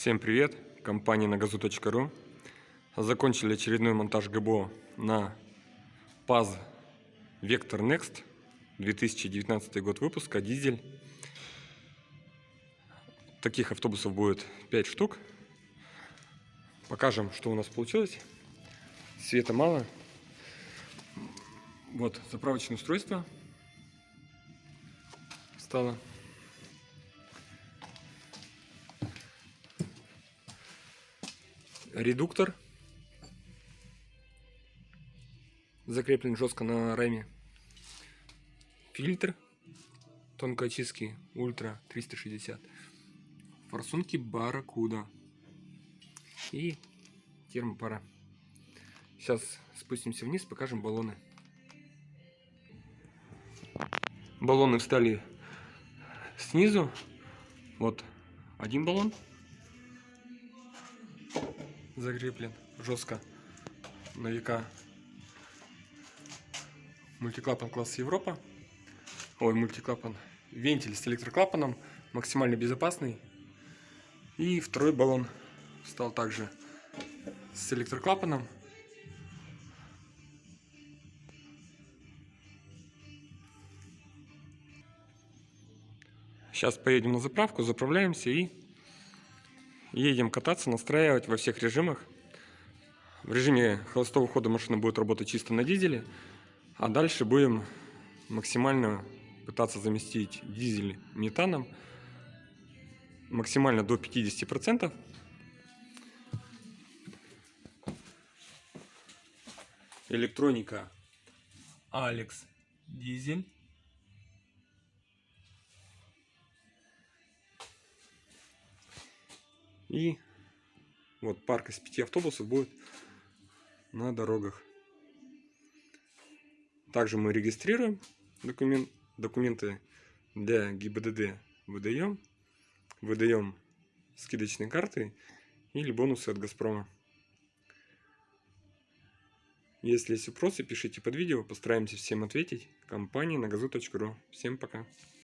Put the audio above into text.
Всем привет! Компания нагазу.ру Закончили очередной монтаж ГБО на ПАЗ Vector Next 2019 год выпуска, дизель. Таких автобусов будет 5 штук. Покажем, что у нас получилось. Света мало. Вот заправочное устройство стало. Редуктор закреплен жестко на раме фильтр тонкой очистки ультра 360 форсунки барракуда. И термопара. Сейчас спустимся вниз покажем баллоны. Баллоны встали снизу. Вот один баллон закреплен жестко на века мультиклапан класс Европа. Ой, мультиклапан. Вентиль с электроклапаном, максимально безопасный. И второй баллон стал также с электроклапаном. Сейчас поедем на заправку, заправляемся и едем кататься, настраивать во всех режимах. В режиме холостого хода машина будет работать чисто на дизеле, а дальше будем максимально пытаться заместить дизель метаном, максимально до 50%. Электроника Алекс Дизель. И вот парк из пяти автобусов будет на дорогах. Также мы регистрируем документ, документы для ГИБДД выдаем, выдаем скидочные карты или бонусы от Газпрома. Если есть вопросы, пишите под видео, постараемся всем ответить. Компания на газу.ру. Всем пока.